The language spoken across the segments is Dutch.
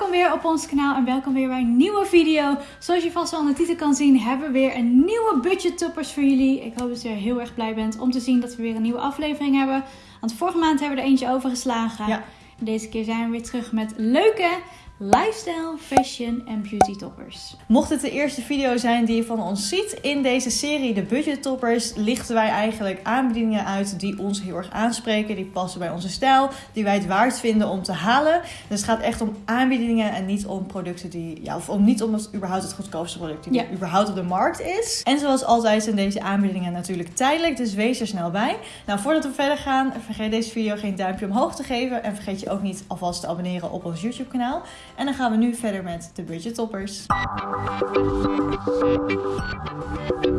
Welkom weer op ons kanaal en welkom weer bij een nieuwe video. Zoals je vast wel aan de titel kan zien, hebben we weer een nieuwe budget toppers voor jullie. Ik hoop dat je heel erg blij bent om te zien dat we weer een nieuwe aflevering hebben. Want vorige maand hebben we er eentje overgeslagen. Ja. Deze keer zijn we weer terug met leuke lifestyle, fashion en beauty toppers. Mocht het de eerste video zijn die je van ons ziet, in deze serie De Budget Toppers lichten wij eigenlijk aanbiedingen uit die ons heel erg aanspreken, die passen bij onze stijl, die wij het waard vinden om te halen. Dus het gaat echt om aanbiedingen en niet om producten die, ja, of om niet om het überhaupt het goedkoopste product die Ja. er überhaupt op de markt is. En zoals altijd zijn deze aanbiedingen natuurlijk tijdelijk, dus wees er snel bij. Nou, voordat we verder gaan, vergeet deze video geen duimpje omhoog te geven en vergeet je ook niet alvast te abonneren op ons YouTube kanaal. En dan gaan we nu verder met de Budget Toppers.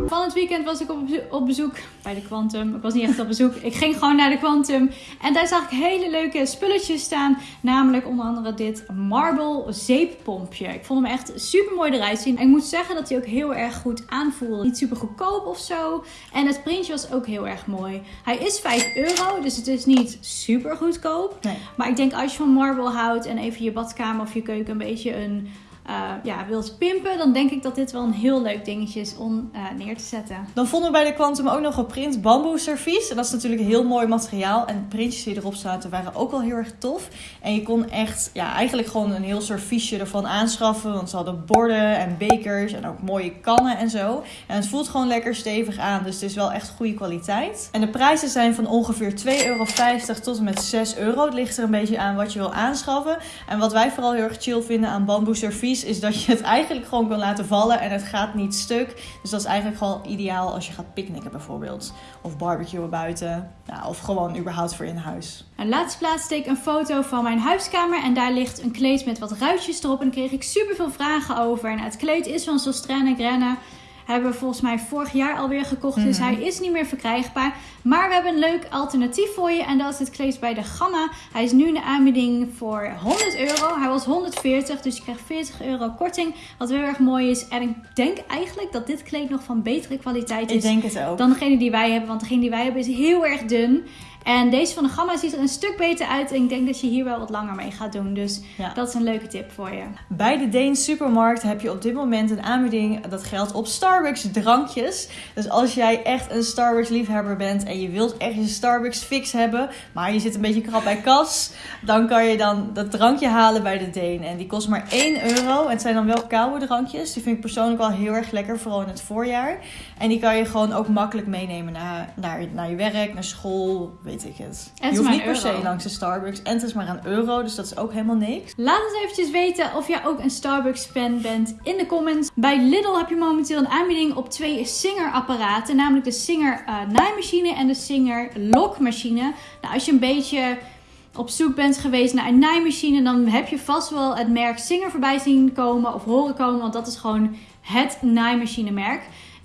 Van het weekend was ik op, bezo- op bezoek bij de Quantum. Ik was niet echt op bezoek. Ik ging gewoon naar de Quantum. En daar zag ik hele leuke spulletjes staan. Namelijk onder andere dit Marble zeeppompje. Ik vond hem echt super mooi eruit zien. En ik moet zeggen dat hij ook heel erg goed aanvoelde. Niet super goedkoop of zo. En het printje was ook heel erg mooi. Hij is 5 euro, dus het is niet super goedkoop. Nee. Maar ik denk als je van marble houdt en even je badkamer of je keuken een beetje een, eh, ja, wilt pimpen, dan denk ik dat dit wel een heel leuk dingetje is om eh, neer te zetten. Dan vonden we bij de Quantum ook nog een print bamboe servies. En dat is natuurlijk heel mooi materiaal. En de printjes die erop zaten waren ook wel heel erg tof. En je kon echt, ja, eigenlijk gewoon een heel serviesje ervan aanschaffen. Want ze hadden borden en bekers en ook mooie kannen en zo. En het voelt gewoon lekker stevig aan. Dus het is wel echt goede kwaliteit. En de prijzen zijn van ongeveer 2,50 euro tot en met 6 euro. Het ligt er een beetje aan wat je wil aanschaffen. En wat wij vooral heel erg chill vinden aan bamboe servies is dat je het eigenlijk gewoon kan laten vallen en het gaat niet stuk. Dus dat is eigenlijk gewoon ideaal als je gaat picknicken bijvoorbeeld. Of barbecuen buiten. Ja, of gewoon überhaupt voor in huis. En laatst plaatste ik een foto van mijn huiskamer en daar ligt een kleed met wat ruitjes erop. En daar kreeg ik super veel vragen over. En het kleed is van Sostrane Grenne. Hebben we volgens mij vorig jaar alweer gekocht. Dus Mhm. hij is niet meer verkrijgbaar. Maar we hebben een leuk alternatief voor je. En dat is het kleed bij de Gamma. Hij is nu in de aanbieding voor 100 euro. Hij was 140, dus je krijgt 40 euro korting. Wat heel erg mooi is. En ik denk eigenlijk dat dit kleed nog van betere kwaliteit Ik is denk het ook. dan degene die wij hebben. Want degene die wij hebben is heel erg dun. En deze van de Gamma ziet er een stuk beter uit. En ik denk dat je hier wel wat langer mee gaat doen. Dus Ja. dat is een leuke tip voor je. Bij de Deen Supermarkt heb je op dit moment een aanbieding. Dat geldt op Starbucks drankjes. Dus als jij echt een Starbucks liefhebber bent en je wilt echt je Starbucks fix hebben, maar je zit een beetje krap bij kas, dan kan je dan dat drankje halen bij de Deen. En die kost maar 1 euro. En het zijn dan wel koude drankjes. Die vind ik persoonlijk wel heel erg lekker, vooral in het voorjaar. En die kan je gewoon ook makkelijk meenemen naar, naar, naar je werk, naar school, weet ik het. het is je hoeft niet een per se langs de Starbucks. En het is maar een euro, dus dat is ook helemaal niks. Laat ons eventjes weten of jij ook een Starbucks fan bent in de comments. Bij Lidl heb je momenteel een aanbieding op twee Singer apparaten. Namelijk de Singer eh, naaimachine en de Singer lokmachine. Nou, als je een beetje op zoek bent geweest naar een naaimachine, dan heb je vast wel het merk Singer voorbij zien komen of horen komen. Want dat is gewoon het naaimachinemerk.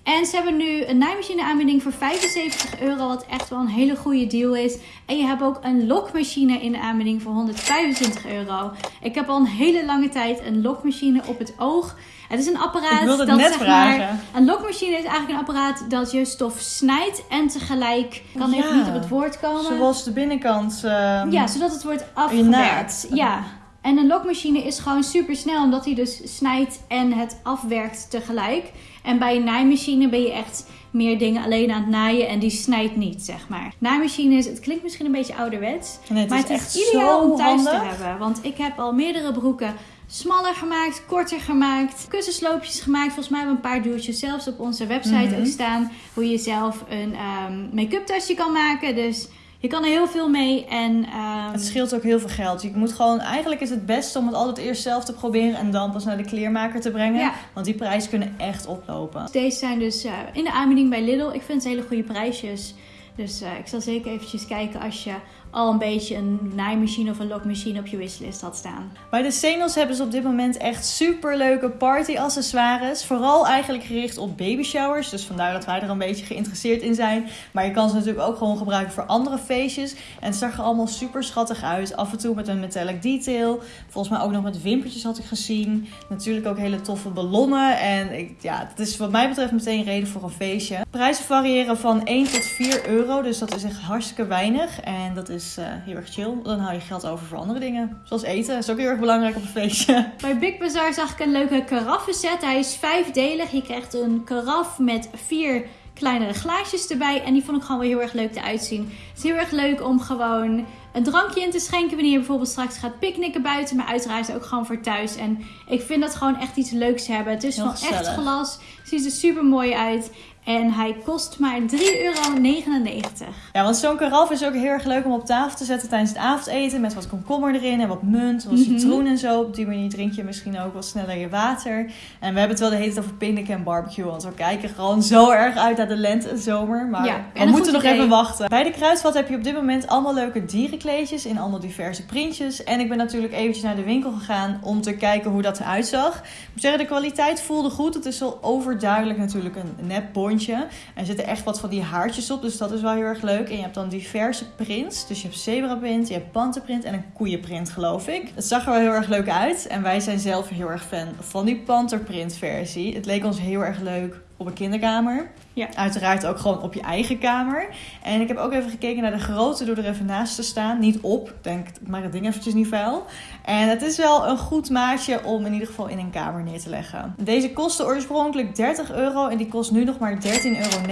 En ze hebben nu een naaimachine aanbieding voor 75 euro, wat echt wel een hele goede deal is. En je hebt ook een lokmachine in de aanbieding voor 125 euro. Ik heb al een hele lange tijd een lokmachine op het oog. Het is een apparaat dat net zeg vragen. maar... Een lokmachine is eigenlijk een apparaat dat je stof snijdt en tegelijk... Kan even Ja. niet op het woord komen. Zoals de binnenkant. ehm, Ja, zodat het wordt afgewerkt. Ja. En een lokmachine is gewoon super snel, omdat hij dus snijdt en het afwerkt tegelijk. En bij een naaimachine ben je echt meer dingen alleen aan het naaien en die snijdt niet, zeg maar. Naaimachine is, het klinkt misschien een beetje ouderwets, Nee, het maar is het is echt ideaal om thuis te hebben. Want ik heb al meerdere broeken smaller gemaakt, korter gemaakt, kussensloopjes gemaakt. Volgens mij hebben we een paar duwtjes zelfs op onze website Mhm. ook staan. Hoe je zelf een ehm, make-up tasje kan maken. Dus je kan er heel veel mee. En, ehm, Het scheelt ook heel veel geld. Je moet gewoon, eigenlijk is het best om het altijd eerst zelf te proberen en dan pas naar de kleermaker te brengen. Ja. Want die prijzen kunnen echt oplopen. Deze zijn dus eh, in de aanbieding bij Lidl. Ik vind ze hele goede prijsjes. Dus eh, ik zal zeker eventjes kijken als je al een beetje een naaimachine of een lokmachine op je wishlist had staan. Bij de Senos hebben ze op dit moment echt super leuke party accessoires. Vooral eigenlijk gericht op baby showers. Dus vandaar dat wij er een beetje geïnteresseerd in zijn. Maar je kan ze natuurlijk ook gewoon gebruiken voor andere feestjes. En het zag er allemaal super schattig uit. Af en toe met een metallic detail. Volgens mij ook nog met wimpertjes had ik gezien. Natuurlijk ook hele toffe ballonnen. En ik, ja, het is wat mij betreft meteen reden voor een feestje. Prijzen variëren van 1 tot 4 euro. Dus dat is echt hartstikke weinig. En dat is is eh, heel erg chill. Dan hou je geld over voor andere dingen. Zoals eten. Dat is ook heel erg belangrijk op een feestje. Bij Big Bazaar zag ik een leuke karaffenset. Hij is vijfdelig. Je krijgt een karaf met vier kleinere glaasjes erbij. En die vond ik gewoon wel heel erg leuk eruit zien. Het is heel erg leuk om gewoon een drankje in te schenken wanneer je bijvoorbeeld straks gaat picknicken buiten. Maar uiteraard ook gewoon voor thuis. En ik vind dat gewoon echt iets leuks hebben. Het is Heel van echt glas. Ziet er super mooi uit. En hij kost maar 3,99 euro. Ja, want zo'n karaf is ook heel erg leuk om op tafel te zetten tijdens het avondeten. Met wat komkommer erin en wat munt, wat Mhm. citroen en zo. Op die manier drink je misschien ook wat sneller je water. En we hebben het wel de hele tijd over picknicken en barbecue. Want we kijken gewoon zo erg uit naar de lente en zomer. Maar Ja, en we moeten nog idee. even wachten. Bij de Kruidvat heb je op dit moment allemaal leuke dierenkleedjes in allemaal diverse printjes. En ik ben natuurlijk eventjes naar de winkel gegaan om te kijken hoe dat eruit zag. Ik moet zeggen, de kwaliteit voelde goed. Het is wel overduidelijk natuurlijk een nep bondje. En er zitten echt wat van die haartjes op, dus dat is wel heel erg leuk. En je hebt dan diverse prints. Dus je hebt zebra print, je hebt panterprint en een koeienprint, geloof ik. Het zag er wel heel erg leuk uit. En wij zijn zelf heel erg fan van die panterprint versie. Het leek ons heel erg leuk op een kinderkamer. Ja. Uiteraard ook gewoon op je eigen kamer. En ik heb ook even gekeken naar de grootte door er even naast te staan. Niet op, ik denk, ik maak het ding eventjes niet vuil. En het is wel een goed maatje om in ieder geval in een kamer neer te leggen. Deze kostte oorspronkelijk 30 euro en die kost nu nog maar 13,99 euro.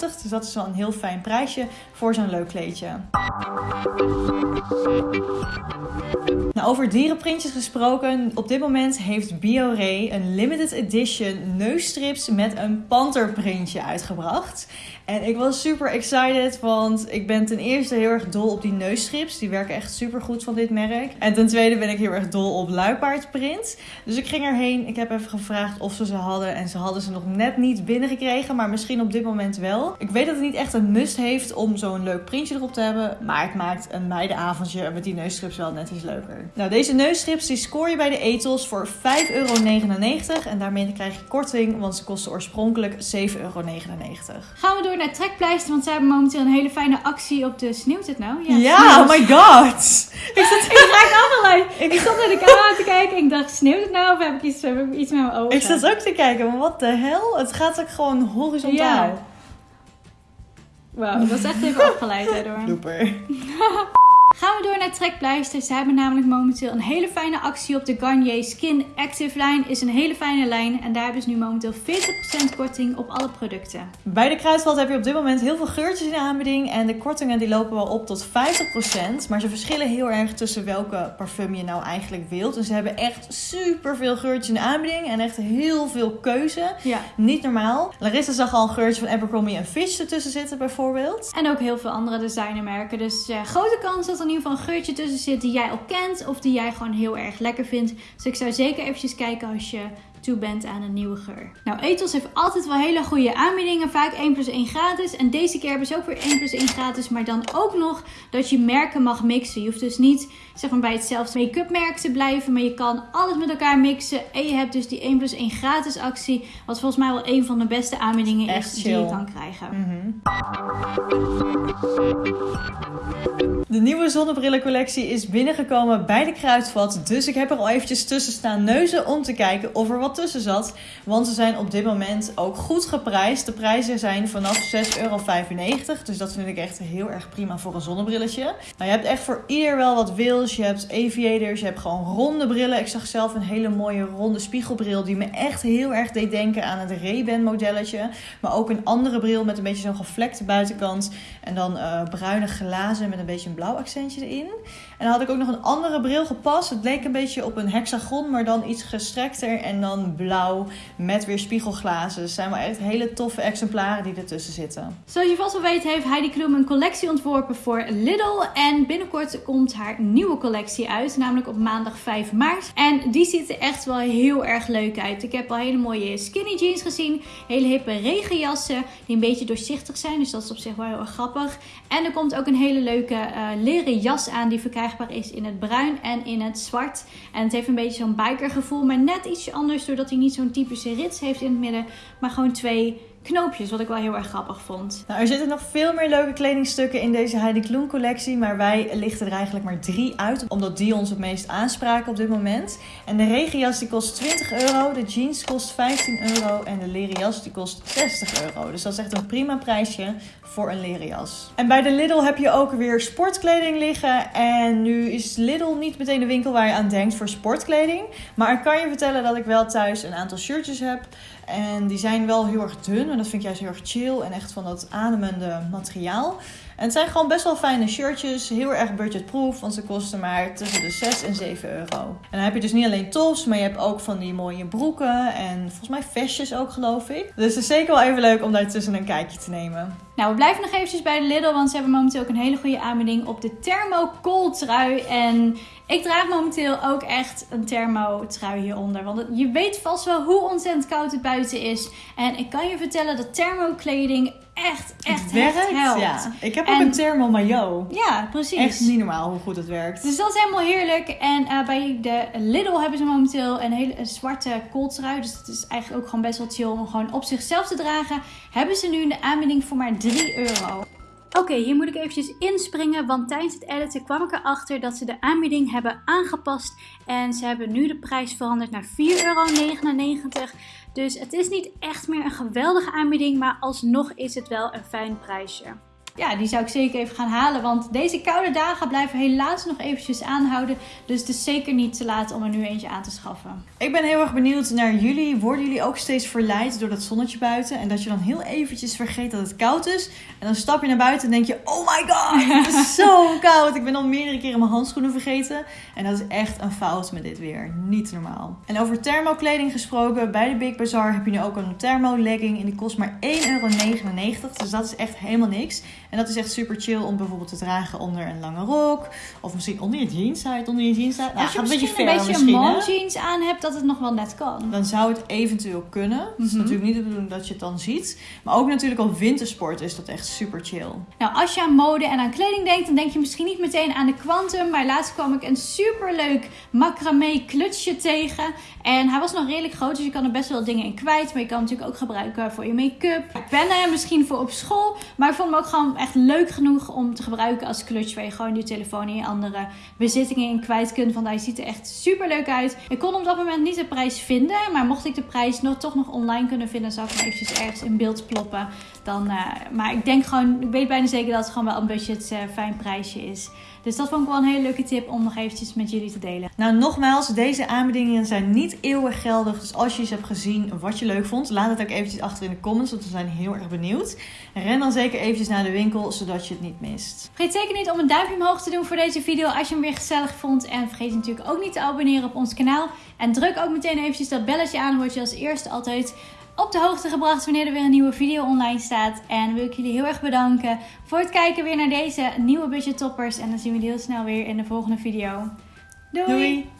Dus dat is wel een heel fijn prijsje voor zo'n leuk kleedje. Nou, over dierenprintjes gesproken. Op dit moment heeft BioRay een limited edition neusstrips met een panterprintje uitgebracht. En ik was super excited, want ik ben ten eerste heel erg dol op die neusstrips. Die werken echt super goed van dit merk. En ten tweede ben ik heel erg dol op luipaardprint. Dus ik ging erheen. Ik heb even gevraagd of ze ze hadden. En ze hadden ze nog net niet binnengekregen, maar misschien op dit moment wel. Ik weet dat het niet echt een must heeft om zo'n leuk printje erop te hebben. Maar het maakt een meidenavondje met die neusstrips wel net iets leuker. Nou, deze neusstrips die scoor je bij de Ethos voor 5,99 euro. En daarmee krijg je korting, want ze kosten oorspronkelijk 7,99 euro. Gaan we door naar Trekpleister, want zij hebben momenteel een hele fijne actie op de... Sneeuwt het nou? Ja, sneeuwt. oh my god! Ik zat, Ik allerlei. Ik stond naar de camera te kijken en ik dacht, sneeuwt het nou of heb ik iets, heb ik iets met mijn ogen? ik zat ook te kijken, maar wat de hel? Het gaat ook gewoon horizontaal. Ja. Wauw, dat is echt even afgeleid daardoor. Blooper. Gaan we door naar Trekpleister. Ze hebben namelijk momenteel een hele fijne actie op de Garnier Skin Active lijn. Is een hele fijne lijn en daar hebben ze nu momenteel 40% korting op alle producten. Bij de Kruidvat heb je op dit moment heel veel geurtjes in de aanbieding. En de kortingen die lopen wel op tot 50%. Maar ze verschillen heel erg tussen welke parfum je nou eigenlijk wilt. En ze hebben echt super veel geurtjes in de aanbieding. En echt heel veel keuze. Ja. Niet normaal. Larissa zag al een geurtje van Abercrombie en Fitch ertussen zitten bijvoorbeeld. En ook heel veel andere designermerken. Dus ja, grote kans dat in ieder geval een geurtje tussen zit die jij al kent. Of die jij gewoon heel erg lekker vindt. Dus ik zou zeker eventjes kijken als je toe bent aan een nieuwe geur. Nou, Ethos heeft altijd wel hele goede aanbiedingen. Vaak 1 plus 1 gratis. En deze keer hebben ze ook weer 1 plus 1 gratis. Maar dan ook nog dat je merken mag mixen. Je hoeft dus niet zeg maar, bij hetzelfde make-up merk te blijven. Maar je kan alles met elkaar mixen. En je hebt dus die 1 plus 1 gratis actie. Wat volgens mij wel een van de beste aanbiedingen Echt is die je kan krijgen. Mhm. De nieuwe zonnebrillencollectie is binnengekomen bij de Kruidvat. Dus ik heb er al eventjes tussen staan neuzen om te kijken of er wat tussen zat. Want ze zijn op dit moment ook goed geprijsd. De prijzen zijn vanaf 6,95 euro. Dus dat vind ik echt heel erg prima voor een zonnebrilletje. Nou, je hebt echt voor ieder wel wat wils. Je hebt aviators, je hebt gewoon ronde brillen. Ik zag zelf een hele mooie ronde spiegelbril die me echt heel erg deed denken aan het Ray-Ban modelletje. Maar ook een andere bril met een beetje zo'n gevlekte buitenkant. En dan eh, bruine glazen met een beetje een blauw accentje erin. En dan had ik ook nog een andere bril gepast. Het leek een beetje op een hexagon, maar dan iets gestrekter. En dan blauw met weer spiegelglazen. Het zijn wel echt hele toffe exemplaren die ertussen zitten. Zoals je vast wel weet heeft Heidi Klum een collectie ontworpen voor Lidl. En binnenkort komt haar nieuwe collectie uit. Namelijk op maandag 5 maart. En die ziet er echt wel heel erg leuk uit. Ik heb al hele mooie skinny jeans gezien. Hele hippe regenjassen. Die een beetje doorzichtig zijn. Dus dat is op zich wel heel erg grappig. En er komt ook een hele leuke eh, leren jas aan. Die is in het bruin en in het zwart. En het heeft een beetje zo'n biker gevoel. Maar net ietsje anders. Doordat hij niet zo'n typische rits heeft in het midden. Maar gewoon twee knoopjes, wat ik wel heel erg grappig vond. Nou, er zitten nog veel meer leuke kledingstukken in deze Heidi Klum collectie, maar wij lichten er eigenlijk maar drie uit, omdat die ons het meest aanspraken op dit moment. En de regenjas die kost 20 euro, de jeans kost 15 euro en de leren jas die kost 60 euro. Dus dat is echt een prima prijsje voor een leren jas. En bij de Lidl heb je ook weer sportkleding liggen. En nu is Lidl niet meteen de winkel waar je aan denkt voor sportkleding. Maar ik kan je vertellen dat ik wel thuis een aantal shirtjes heb. En die zijn wel heel erg dun. En dat vind ik juist heel erg chill. En echt van dat ademende materiaal. En het zijn gewoon best wel fijne shirtjes. Heel erg budgetproof. Want ze kosten maar tussen de 6 en 7 euro. En dan heb je dus niet alleen tops. Maar je hebt ook van die mooie broeken. En volgens mij vestjes ook geloof ik. Dus het is zeker wel even leuk om daar tussen een kijkje te nemen. Nou, we blijven nog eventjes bij de Lidl. Want ze hebben momenteel ook een hele goede aanbieding op de thermo trui. En ik draag momenteel ook echt een thermo trui hieronder. Want je weet vast wel hoe ontzettend koud het buiten is. En ik kan je vertellen dat thermokleding echt, echt het werkt. helpt. Ja. Ik heb ook een thermo maillot. Ja, precies. Echt niet normaal hoe goed het werkt. Dus dat is helemaal heerlijk. En uh, bij de Lidl hebben ze momenteel een hele een zwarte kooltrui. Dus dat is eigenlijk ook gewoon best wel chill om gewoon op zichzelf te dragen. Hebben ze nu een aanbieding voor maar 3 euro. Oké, hier moet ik eventjes inspringen, want tijdens het editen kwam ik erachter dat ze de aanbieding hebben aangepast. En ze hebben nu de prijs veranderd naar 4,99 euro. Dus het is niet echt meer een geweldige aanbieding, maar alsnog is het wel een fijn prijsje ja, die zou ik zeker even gaan halen. Want deze koude dagen blijven helaas nog eventjes aanhouden. Dus het is zeker niet te laat om er nu eentje aan te schaffen. Ik ben heel erg benieuwd naar jullie. Worden jullie ook steeds verleid door dat zonnetje buiten? En dat je dan heel eventjes vergeet dat het koud is. En dan stap je naar buiten en denk je, oh my god, het is zo koud. Ik ben al meerdere keren mijn handschoenen vergeten. En dat is echt een fout met dit weer. Niet normaal. En over thermokleding gesproken. Bij de Big Bazaar heb je nu ook een thermo legging. En die kost maar 1,99 euro. Dus dat is echt helemaal niks. En dat is echt super chill om bijvoorbeeld te dragen onder een lange rok. Of misschien onder je jeans. Zou je het onder je jeans Nou, Als je misschien een beetje, een beetje mom jeans aan hebt, dat het nog wel net kan. Dan zou het eventueel kunnen. Het is mhm. natuurlijk niet de bedoeling dat je het dan ziet. Maar ook natuurlijk op wintersport is dat echt super chill. Nou, als je aan mode en aan kleding denkt, dan denk je misschien niet meteen aan de Quantum. Maar laatst kwam ik een super leuk macramé klutsje tegen. En hij was nog redelijk groot, dus je kan er best wel dingen in kwijt. Maar je kan hem natuurlijk ook gebruiken voor je make-up. Ik ben er misschien voor op school. Maar ik vond hem ook gewoon echt leuk genoeg om te gebruiken als clutch. Waar je gewoon je telefoon en je andere bezittingen in kwijt kunt. Want hij ziet er echt super leuk uit. Ik kon op dat moment niet de prijs vinden. Maar mocht ik de prijs nog, toch nog online kunnen vinden, zou ik hem eventjes ergens in beeld ploppen. Dan, uh, maar ik denk gewoon, ik weet bijna zeker dat het gewoon wel een budget uh, fijn prijsje is. Dus dat vond ik wel een hele leuke tip om nog eventjes met jullie te delen. Nou, nogmaals, deze aanbiedingen zijn niet eeuwig geldig. Dus als je eens hebt gezien wat je leuk vond, laat het ook eventjes achter in de comments, want we zijn heel erg benieuwd. Ren dan zeker eventjes naar de winkel, zodat je het niet mist. Vergeet zeker niet om een duimpje omhoog te doen voor deze video als je hem weer gezellig vond. En vergeet natuurlijk ook niet te abonneren op ons kanaal. En druk ook meteen eventjes dat belletje aan, word je als eerste altijd op de hoogte gebracht wanneer er weer een nieuwe video online staat. En wil ik jullie heel erg bedanken voor het kijken weer naar deze nieuwe budget toppers. En dan zien we jullie heel snel weer in de volgende video. Doei.